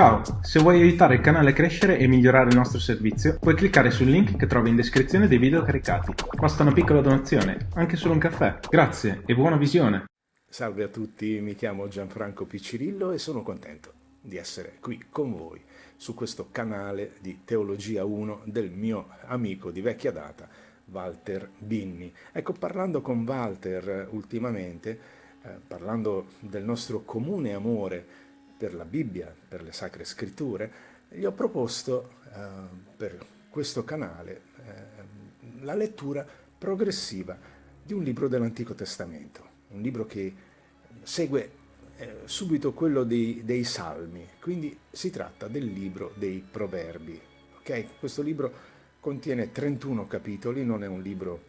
Ciao, se vuoi aiutare il canale a crescere e migliorare il nostro servizio, puoi cliccare sul link che trovi in descrizione dei video caricati. Basta una piccola donazione, anche solo un caffè. Grazie e buona visione! Salve a tutti, mi chiamo Gianfranco Piccirillo e sono contento di essere qui con voi su questo canale di Teologia 1 del mio amico di vecchia data, Walter Binni. Ecco, parlando con Walter ultimamente, eh, parlando del nostro comune amore per la Bibbia, per le Sacre Scritture, gli ho proposto eh, per questo canale eh, la lettura progressiva di un libro dell'Antico Testamento, un libro che segue eh, subito quello dei, dei, Salmi, quindi si tratta del libro dei Proverbi. Okay? Questo libro contiene 31 capitoli, non è un libro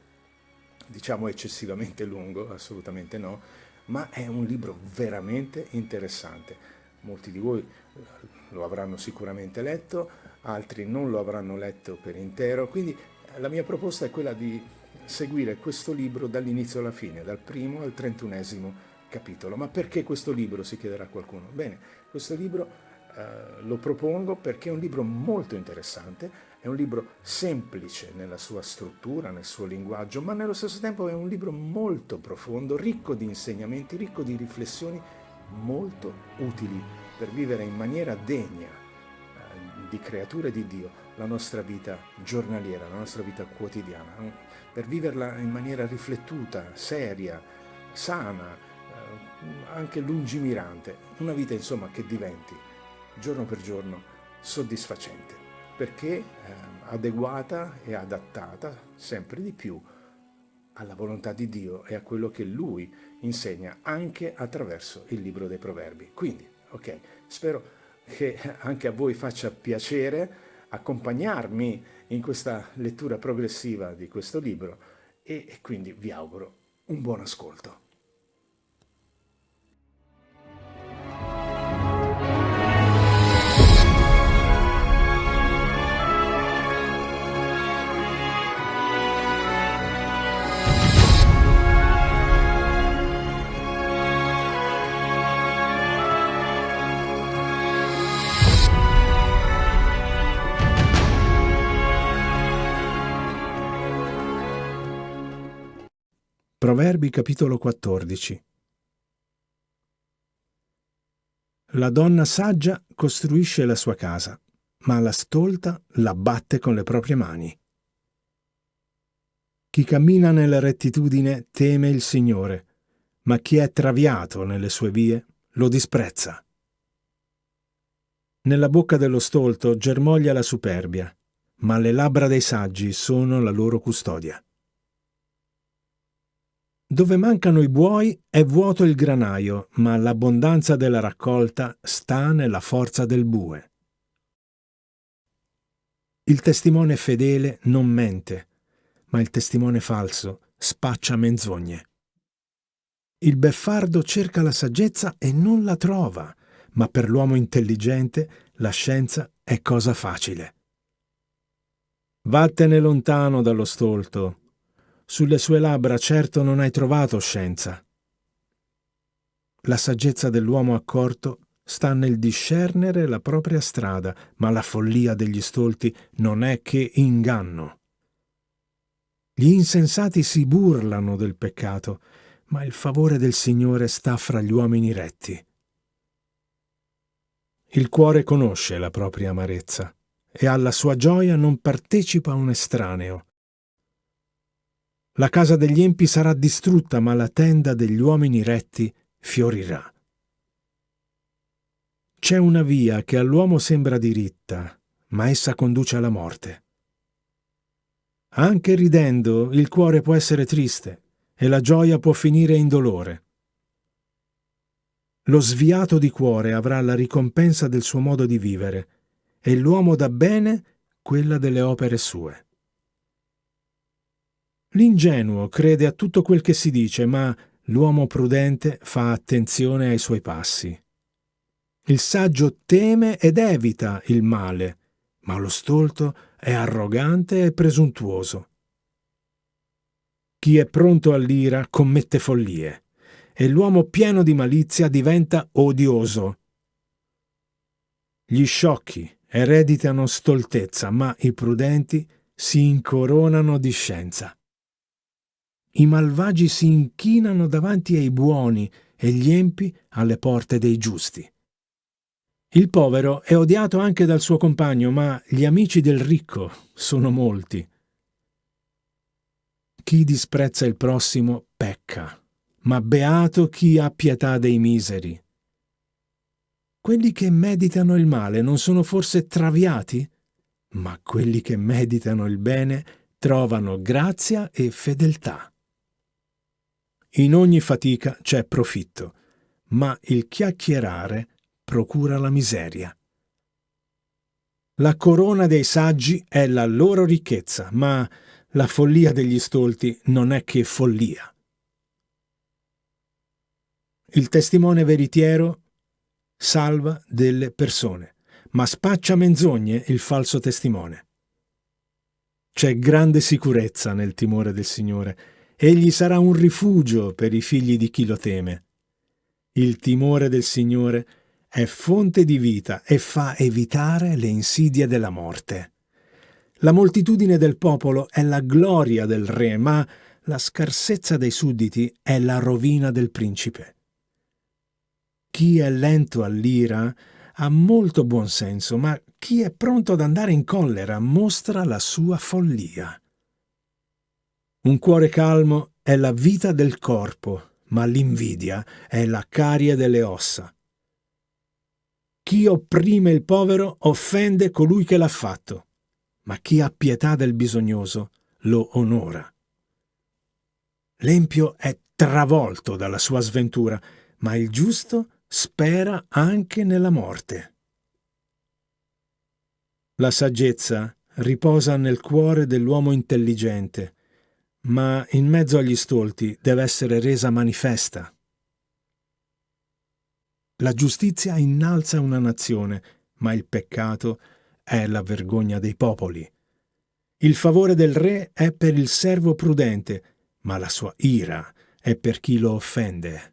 diciamo eccessivamente lungo, assolutamente no, ma è un libro veramente interessante molti di voi eh, lo avranno sicuramente letto, altri non lo avranno letto per intero, quindi eh, la mia proposta è quella di seguire questo libro dall'inizio alla fine, dal primo al trentunesimo capitolo. Ma perché questo libro, si chiederà qualcuno? Bene, questo libro eh, lo propongo perché è un libro molto interessante, è un libro semplice nella sua struttura, nel suo linguaggio, ma nello stesso tempo è un libro molto profondo, ricco di insegnamenti, ricco di riflessioni molto utili per vivere in maniera degna eh, di creature di Dio la nostra vita giornaliera, la nostra vita quotidiana, per viverla in maniera riflettuta, seria, sana, eh, anche lungimirante, una vita insomma che diventi giorno per giorno soddisfacente, perché eh, adeguata e adattata sempre di più alla volontà di Dio e a quello che Lui insegna anche attraverso il libro dei proverbi. Quindi, ok, spero che anche a voi faccia piacere accompagnarmi in questa lettura progressiva di questo libro e quindi vi auguro un buon ascolto. Proverbi capitolo 14 La donna saggia costruisce la sua casa, ma la stolta la batte con le proprie mani. Chi cammina nella rettitudine teme il Signore, ma chi è traviato nelle sue vie lo disprezza. Nella bocca dello stolto germoglia la superbia, ma le labbra dei saggi sono la loro custodia. Dove mancano i buoi è vuoto il granaio, ma l'abbondanza della raccolta sta nella forza del bue. Il testimone fedele non mente, ma il testimone falso spaccia menzogne. Il beffardo cerca la saggezza e non la trova, ma per l'uomo intelligente la scienza è cosa facile. Vattene lontano dallo stolto, sulle sue labbra certo non hai trovato scienza. La saggezza dell'uomo accorto sta nel discernere la propria strada, ma la follia degli stolti non è che inganno. Gli insensati si burlano del peccato, ma il favore del Signore sta fra gli uomini retti. Il cuore conosce la propria amarezza e alla sua gioia non partecipa un estraneo. La casa degli empi sarà distrutta, ma la tenda degli uomini retti fiorirà. C'è una via che all'uomo sembra diritta, ma essa conduce alla morte. Anche ridendo il cuore può essere triste e la gioia può finire in dolore. Lo sviato di cuore avrà la ricompensa del suo modo di vivere e l'uomo da bene quella delle opere sue. L'ingenuo crede a tutto quel che si dice, ma l'uomo prudente fa attenzione ai suoi passi. Il saggio teme ed evita il male, ma lo stolto è arrogante e presuntuoso. Chi è pronto all'ira commette follie, e l'uomo pieno di malizia diventa odioso. Gli sciocchi ereditano stoltezza, ma i prudenti si incoronano di scienza. I malvagi si inchinano davanti ai buoni e gli empi alle porte dei giusti. Il povero è odiato anche dal suo compagno, ma gli amici del ricco sono molti. Chi disprezza il prossimo pecca, ma beato chi ha pietà dei miseri. Quelli che meditano il male non sono forse traviati? Ma quelli che meditano il bene trovano grazia e fedeltà. In ogni fatica c'è profitto, ma il chiacchierare procura la miseria. La corona dei saggi è la loro ricchezza, ma la follia degli stolti non è che follia. Il testimone veritiero salva delle persone, ma spaccia menzogne il falso testimone. C'è grande sicurezza nel timore del Signore Egli sarà un rifugio per i figli di chi lo teme. Il timore del Signore è fonte di vita e fa evitare le insidie della morte. La moltitudine del popolo è la gloria del re, ma la scarsezza dei sudditi è la rovina del principe. Chi è lento all'ira ha molto buon senso, ma chi è pronto ad andare in collera mostra la sua follia. Un cuore calmo è la vita del corpo, ma l'invidia è la carie delle ossa. Chi opprime il povero offende colui che l'ha fatto, ma chi ha pietà del bisognoso lo onora. L'empio è travolto dalla sua sventura, ma il giusto spera anche nella morte. La saggezza riposa nel cuore dell'uomo intelligente, ma in mezzo agli stolti deve essere resa manifesta. La giustizia innalza una nazione, ma il peccato è la vergogna dei popoli. Il favore del re è per il servo prudente, ma la sua ira è per chi lo offende.